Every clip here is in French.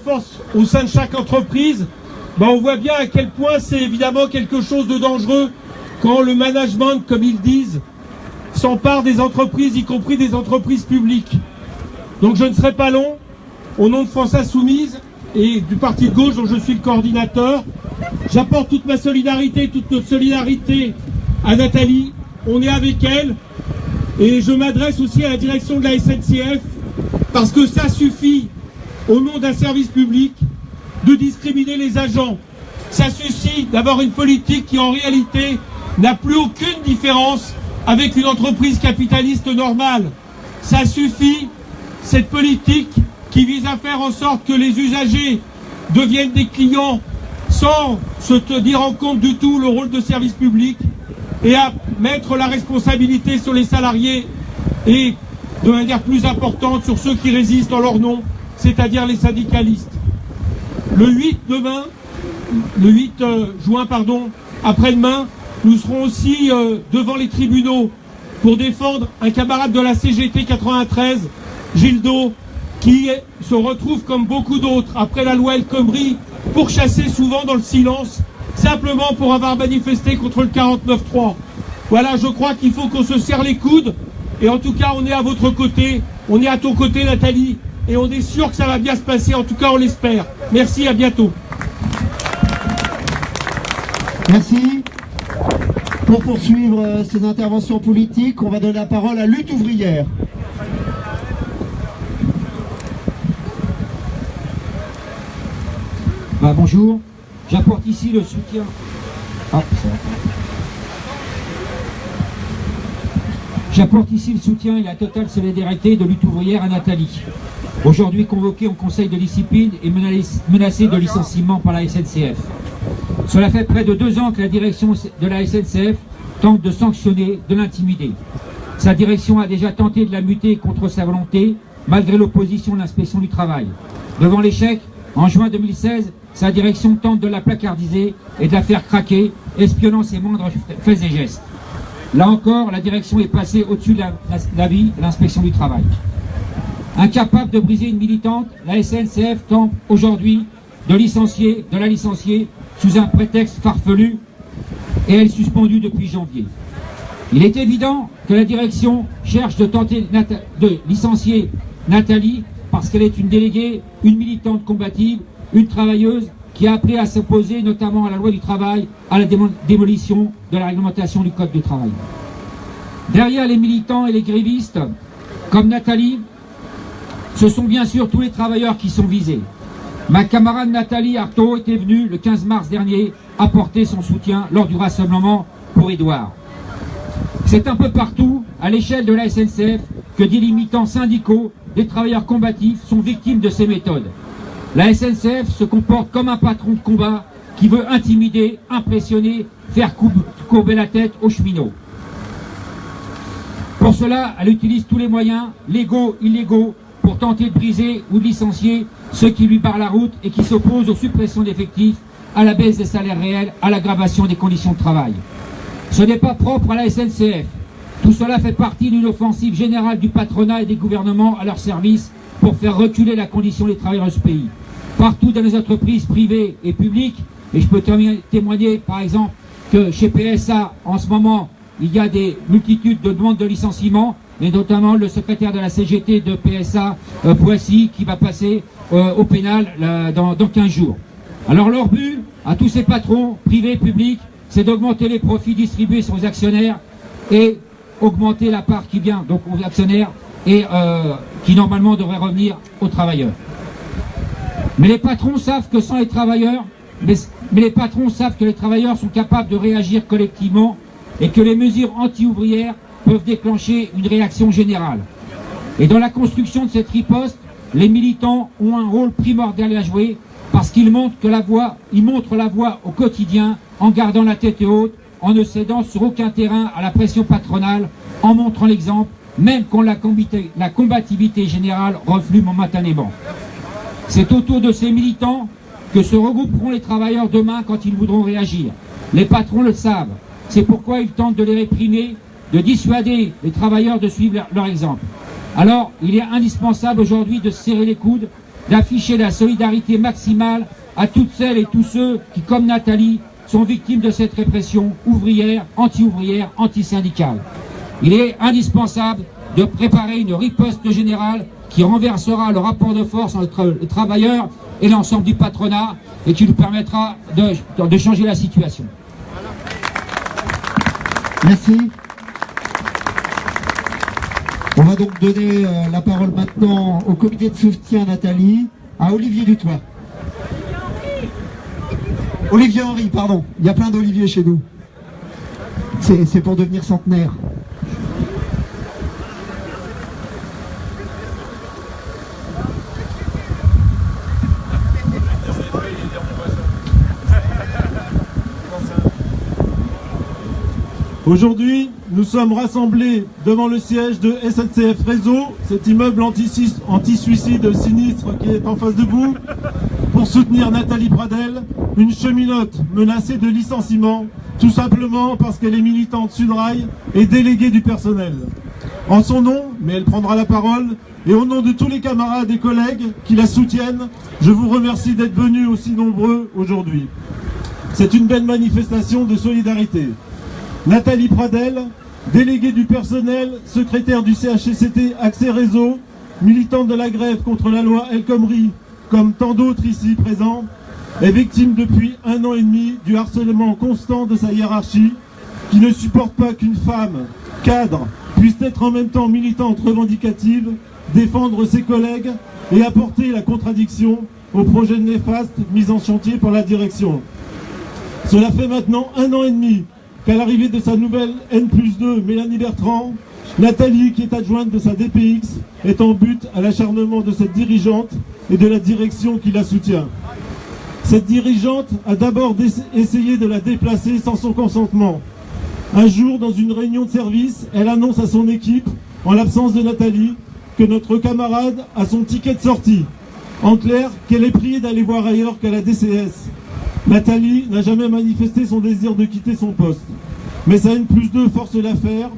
force au sein de chaque entreprise, ben on voit bien à quel point c'est évidemment quelque chose de dangereux quand le management, comme ils disent, s'empare des entreprises, y compris des entreprises publiques. Donc je ne serai pas long. Au nom de France Insoumise et du parti de gauche dont je suis le coordinateur, j'apporte toute ma solidarité, toute notre solidarité à Nathalie. On est avec elle. Et je m'adresse aussi à la direction de la SNCF parce que ça suffit au nom d'un service public, de discriminer les agents. Ça suffit d'avoir une politique qui en réalité n'a plus aucune différence avec une entreprise capitaliste normale. Ça suffit, cette politique qui vise à faire en sorte que les usagers deviennent des clients sans se tenir en compte du tout le rôle de service public et à mettre la responsabilité sur les salariés et de manière plus importante sur ceux qui résistent en leur nom c'est-à-dire les syndicalistes. Le 8 demain, le 8 euh, juin, pardon, après-demain, nous serons aussi euh, devant les tribunaux pour défendre un camarade de la CGT 93, Gildo, qui se retrouve comme beaucoup d'autres après la loi El Khomri, pourchassé souvent dans le silence, simplement pour avoir manifesté contre le 49-3. Voilà, je crois qu'il faut qu'on se serre les coudes, et en tout cas, on est à votre côté, on est à ton côté, Nathalie, et on est sûr que ça va bien se passer, en tout cas on l'espère. Merci, à bientôt. Merci. Pour poursuivre euh, ces interventions politiques, on va donner la parole à Lutte ouvrière. Bah, bonjour, j'apporte ici le soutien. Ah, J'apporte ici le soutien et la totale solidarité de lutte ouvrière à Nathalie aujourd'hui convoqué au conseil de discipline et menacé de licenciement par la SNCF. Cela fait près de deux ans que la direction de la SNCF tente de sanctionner, de l'intimider. Sa direction a déjà tenté de la muter contre sa volonté, malgré l'opposition de l'inspection du travail. Devant l'échec, en juin 2016, sa direction tente de la placardiser et de la faire craquer, espionnant ses moindres faits et gestes. Là encore, la direction est passée au-dessus de l'avis de l'inspection du travail. Incapable de briser une militante, la SNCF tente aujourd'hui de licencier, de la licencier sous un prétexte farfelu et elle est suspendue depuis janvier. Il est évident que la direction cherche de tenter de licencier Nathalie parce qu'elle est une déléguée, une militante combative, une travailleuse qui a appelé à s'opposer notamment à la loi du travail, à la démolition de la réglementation du code du travail. Derrière les militants et les grévistes, comme Nathalie, ce sont bien sûr tous les travailleurs qui sont visés. Ma camarade Nathalie Artaud était venue le 15 mars dernier apporter son soutien lors du rassemblement pour Édouard. C'est un peu partout, à l'échelle de la SNCF, que des limitants syndicaux, des travailleurs combatifs sont victimes de ces méthodes. La SNCF se comporte comme un patron de combat qui veut intimider, impressionner, faire courber la tête aux cheminots. Pour cela, elle utilise tous les moyens, légaux, illégaux, pour tenter de briser ou de licencier ceux qui lui barrent la route et qui s'opposent aux suppressions d'effectifs, à la baisse des salaires réels, à l'aggravation des conditions de travail. Ce n'est pas propre à la SNCF. Tout cela fait partie d'une offensive générale du patronat et des gouvernements à leur service pour faire reculer la condition des travailleurs de ce pays. Partout dans les entreprises privées et publiques, et je peux témoigner par exemple que chez PSA, en ce moment, il y a des multitudes de demandes de licenciement, et notamment le secrétaire de la CGT de PSA, euh, Poissy, qui va passer euh, au pénal dans, dans 15 jours. Alors leur but, à tous ces patrons, privés, publics, c'est d'augmenter les profits distribués sur les actionnaires et augmenter la part qui vient donc aux actionnaires et euh, qui normalement devrait revenir aux travailleurs. Mais les patrons savent que sans les travailleurs, mais les patrons savent que les travailleurs sont capables de réagir collectivement et que les mesures anti-ouvrières peuvent déclencher une réaction générale. Et dans la construction de cette riposte, les militants ont un rôle primordial à jouer parce qu'ils montrent, la voie, au quotidien en gardant la tête haute, en ne cédant sur aucun terrain à la pression patronale, en montrant l'exemple, même quand la combativité générale reflue momentanément. C'est autour de ces militants que se regrouperont les travailleurs demain quand ils voudront réagir. Les patrons le savent. C'est pourquoi ils tentent de les réprimer de dissuader les travailleurs de suivre leur, exemple. Alors, il est indispensable aujourd'hui de serrer les coudes d'afficher la solidarité maximale à toutes celles et tous ceux qui, comme Nathalie, sont victimes de cette répression ouvrière, anti-ouvrière, anti-syndicale. Il est indispensable de préparer une riposte générale qui renversera le rapport de force entre les travailleurs et l'ensemble du patronat et qui nous permettra de, de changer la situation. Merci. On va donc donner euh, la parole maintenant au comité de soutien Nathalie, à Olivier Dutoit. Olivier Henry, pardon. Il y a plein d'Olivier chez nous. C'est pour devenir centenaire. Aujourd'hui, nous sommes rassemblés devant le siège de SNCF Réseau, cet immeuble anti-suicide sinistre qui est en face de vous, pour soutenir Nathalie Pradel, une cheminote menacée de licenciement, tout simplement parce qu'elle est militante Sudrail et déléguée du personnel. En son nom, mais elle prendra la parole, et au nom de tous les camarades et collègues qui la soutiennent, je vous remercie d'être venus aussi nombreux aujourd'hui. C'est une belle manifestation de solidarité. Nathalie Pradel, déléguée du personnel, secrétaire du CHCCT Accès Réseau, militante de la grève contre la loi El Khomri, comme tant d'autres ici présents, est victime depuis un an et demi du harcèlement constant de sa hiérarchie, qui ne supporte pas qu'une femme, cadre, puisse être en même temps militante revendicative, défendre ses collègues et apporter la contradiction au projet néfaste mis en chantier par la direction. Cela fait maintenant un an et demi qu'à l'arrivée de sa nouvelle N plus 2, Mélanie Bertrand, Nathalie, qui est adjointe de sa DPX, est en but à l'acharnement de cette dirigeante et de la direction qui la soutient. Cette dirigeante a d'abord essayé de la déplacer sans son consentement. Un jour, dans une réunion de service, elle annonce à son équipe, en l'absence de Nathalie, que notre camarade a son ticket de sortie. En clair, qu'elle est priée d'aller voir ailleurs qu'à la DCS. Nathalie n'a jamais manifesté son désir de quitter son poste. Mais sa N plus 2 force l'affaire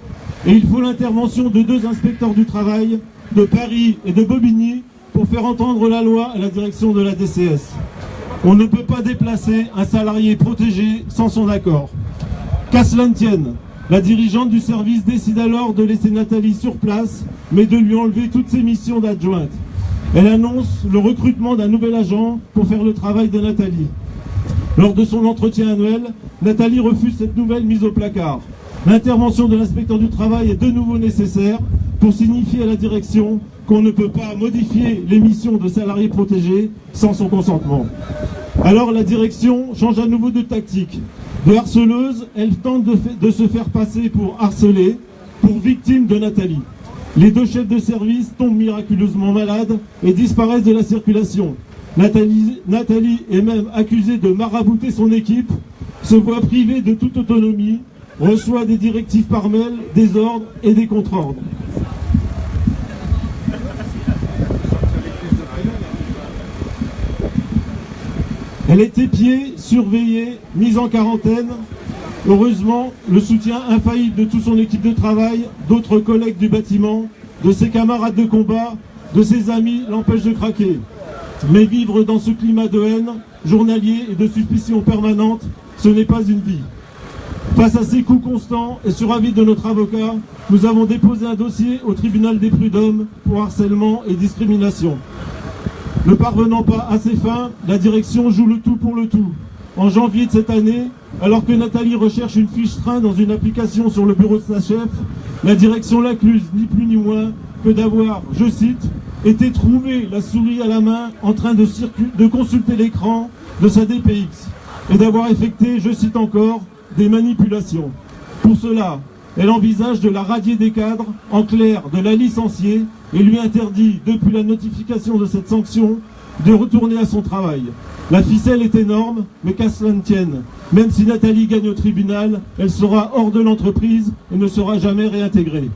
et il faut l'intervention de deux inspecteurs du travail de Paris et de Bobigny pour faire entendre la loi à la direction de la DCS. On ne peut pas déplacer un salarié protégé sans son accord. Qu'à cela ne tienne, la dirigeante du service décide alors de laisser Nathalie sur place, mais de lui enlever toutes ses missions d'adjointe. Elle annonce le recrutement d'un nouvel agent pour faire le travail de Nathalie. Lors de son entretien annuel, Nathalie refuse cette nouvelle mise au placard. L'intervention de l'inspecteur du travail est de nouveau nécessaire pour signifier à la direction qu'on ne peut pas modifier les missions de salariés protégés sans son consentement. Alors la direction change à nouveau de tactique. De harceleuse, elle tente de, se faire passer pour harceler, pour victime de Nathalie. Les deux chefs de service tombent miraculeusement malades et disparaissent de la circulation. Nathalie, est même accusée de marabouter son équipe, se voit privée de toute autonomie reçoit des directives par mail, des ordres et des contre-ordres. Elle est épiée, surveillée, mise en quarantaine. Heureusement, le soutien infaillible de toute son équipe de travail, d'autres collègues du bâtiment, de ses camarades de combat, de ses amis l'empêche de craquer. Mais vivre dans ce climat de haine, journalier et de suspicion permanente, ce n'est pas une vie. Face à ces coups constants et sur avis de notre avocat, nous avons déposé un dossier au tribunal des prud'hommes pour harcèlement et discrimination. Ne parvenant pas à ses fins, la direction joue le tout pour le tout. En janvier de cette année, alors que Nathalie recherche une fiche train dans une application sur le bureau de sa chef, la direction l'accuse ni plus ni moins que d'avoir, je cite, été trouvé la souris à la main en train de, de consulter l'écran de sa DPX et d'avoir effectué, je cite encore, des manipulations. Pour cela, elle envisage de la radier des cadres, en clair de la licencier, et lui interdit, depuis la notification de cette sanction, de retourner à son travail. La ficelle est énorme, mais qu'à cela ne tienne. Même si Nathalie gagne au tribunal, elle sera hors de l'entreprise et ne sera jamais réintégrée.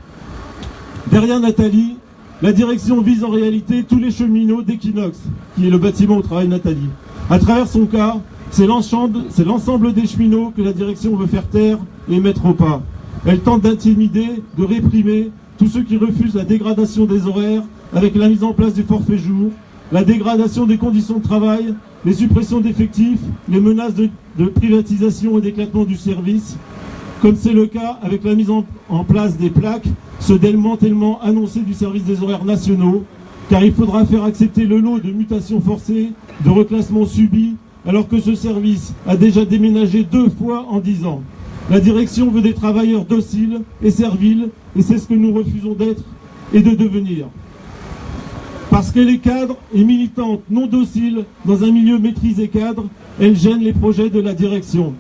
Derrière Nathalie, la direction vise en réalité tous les cheminots d'Equinox, qui est le bâtiment où travaille Nathalie. À travers son cas, c'est l'ensemble des cheminots que la direction veut faire taire et mettre au pas. Elle tente d'intimider, de réprimer tous ceux qui refusent la dégradation des horaires avec la mise en place du forfait jour, la dégradation des conditions de travail, les suppressions d'effectifs, les menaces de, privatisation et d'éclatement du service, comme c'est le cas avec la mise en, en place des plaques, ce démantèlement annoncé du service des horaires nationaux, car il faudra faire accepter le lot de mutations forcées, de reclassements subis, alors que ce service a déjà déménagé deux fois en dix ans. La direction veut des travailleurs dociles et serviles, et c'est ce que nous refusons d'être et de devenir. Parce qu'elle est cadre et militante non docile dans un milieu maîtrisé cadre, elle gêne les projets de la direction.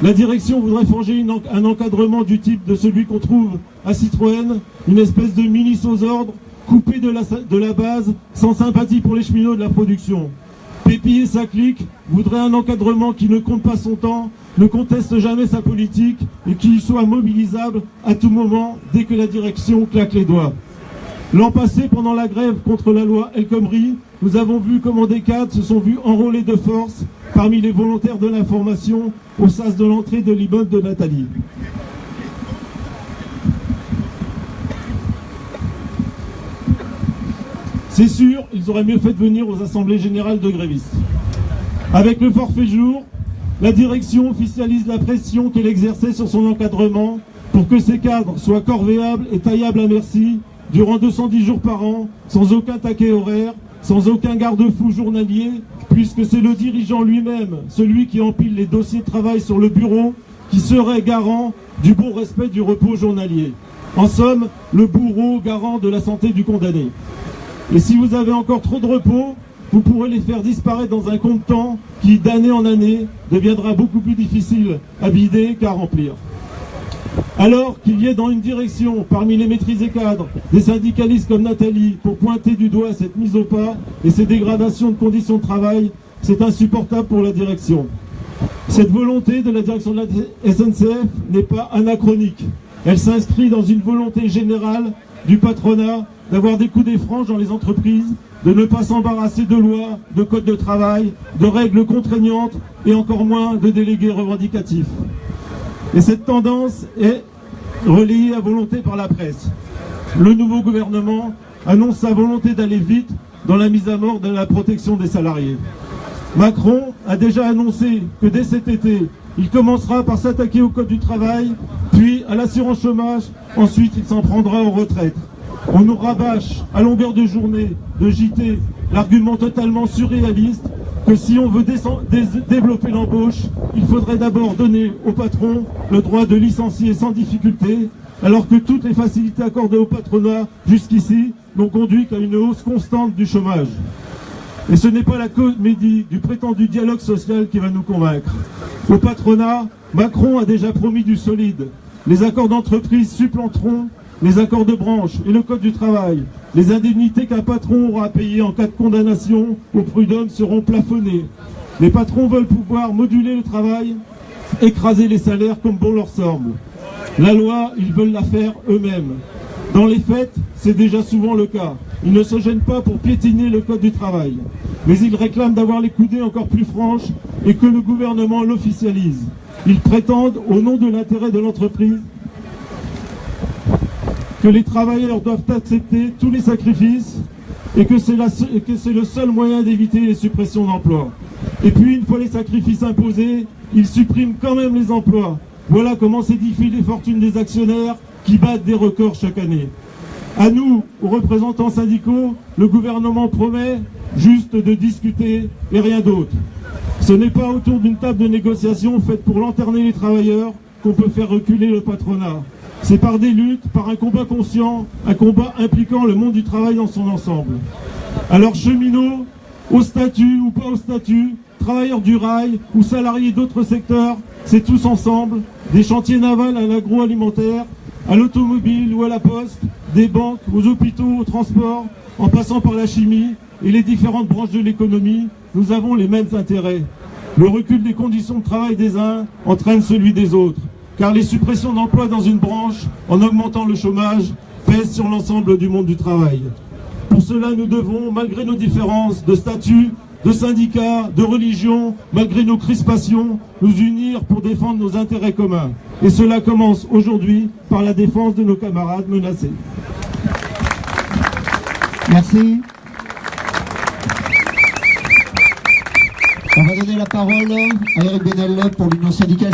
La direction voudrait forger un encadrement du type de celui qu'on trouve à Citroën, une espèce de mini aux ordres, coupé de la, base, sans sympathie pour les cheminots de la production. Pépi et sa clique voudraient un encadrement qui ne compte pas son temps, ne conteste jamais sa politique et qui soit mobilisable à tout moment dès que la direction claque les doigts. L'an passé, pendant la grève contre la loi El Khomri, nous avons vu comment des cadres se sont vus enrôler de force parmi les volontaires de l'information au sas de l'entrée de l'immeuble de Nathalie. C'est sûr, ils auraient mieux fait de venir aux assemblées générales de grévistes. Avec le forfait jour, la direction officialise la pression qu'elle exerçait sur son encadrement pour que ces cadres soient corvéables et taillables à merci durant 210 jours par an, sans aucun taquet horaire, sans aucun garde-fou journalier, puisque c'est le dirigeant lui-même, celui qui empile les dossiers de travail sur le bureau, qui serait garant du bon respect du repos journalier. En somme, le bourreau garant de la santé du condamné. Et si vous avez encore trop de repos, vous pourrez les faire disparaître dans un compte temps qui, d'année en année, deviendra beaucoup plus difficile à vider qu'à remplir. Alors qu'il y ait dans une direction, parmi les maîtrisés cadres, des syndicalistes comme Nathalie pour pointer du doigt cette mise au pas et ces dégradations de conditions de travail, c'est insupportable pour la direction. Cette volonté de la direction de la SNCF n'est pas anachronique. Elle s'inscrit dans une volonté générale du patronat d'avoir des coups des franges dans les entreprises, de ne pas s'embarrasser de lois, de codes de travail, de règles contraignantes et encore moins de délégués revendicatifs. Et cette tendance est relayée à volonté par la presse. Le nouveau gouvernement annonce sa volonté d'aller vite dans la mise à mort de la protection des salariés. Macron a déjà annoncé que dès cet été, il commencera par s'attaquer au code du travail, puis à l'assurance chômage, ensuite il s'en prendra aux retraites. On nous rabâche à longueur de journée, de JT, l'argument totalement surréaliste que si on veut développer l'embauche, il faudrait d'abord donner au patron le droit de licencier sans difficulté, alors que toutes les facilités accordées au patronat jusqu'ici n'ont conduit qu'à une hausse constante du chômage. Et ce n'est pas la comédie du prétendu dialogue social qui va nous convaincre. Au patronat, Macron a déjà promis du solide. Les accords d'entreprise supplanteront les accords de branche et le code du travail, les indemnités qu'un patron aura à payer en cas de condamnation au prud'homme seront plafonnées. Les patrons veulent pouvoir moduler le travail, écraser les salaires comme bon leur semble. La loi, ils veulent la faire eux-mêmes. Dans les faits, c'est déjà souvent le cas. Ils ne se gênent pas pour piétiner le code du travail. Mais ils réclament d'avoir les coudées encore plus franches et que le gouvernement l'officialise. Ils prétendent, au nom de l'intérêt de l'entreprise, que les travailleurs doivent accepter tous les sacrifices et que c'est le seul moyen d'éviter les suppressions d'emplois. Et puis, une fois les sacrifices imposés, ils suppriment quand même les emplois. Voilà comment s'édifient les fortunes des actionnaires qui battent des records chaque année. À nous, aux représentants syndicaux, le gouvernement promet juste de discuter et rien d'autre. Ce n'est pas autour d'une table de négociation faite pour lanterner les travailleurs qu'on peut faire reculer le patronat. C'est par des luttes, par un combat conscient, un combat impliquant le monde du travail dans son ensemble. Alors cheminots, au statut ou pas au statut, travailleurs du rail ou salariés d'autres secteurs, c'est tous ensemble, des chantiers navals à l'agroalimentaire, à l'automobile ou à la poste, des banques, aux hôpitaux, au transport, en passant par la chimie et les différentes branches de l'économie, nous avons les mêmes intérêts. Le recul des conditions de travail des uns entraîne celui des autres car les suppressions d'emplois dans une branche, en augmentant le chômage, pèsent sur l'ensemble du monde du travail. Pour cela, nous devons, malgré nos différences de statut, de syndicats, de religion, malgré nos crispations, nous unir pour défendre nos intérêts communs. Et cela commence aujourd'hui par la défense de nos camarades menacés. Merci. On va donner la parole à Eric Benel pour l'Union syndicale.